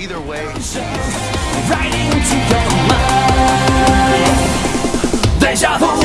Either way, right into your mind. Deja vu.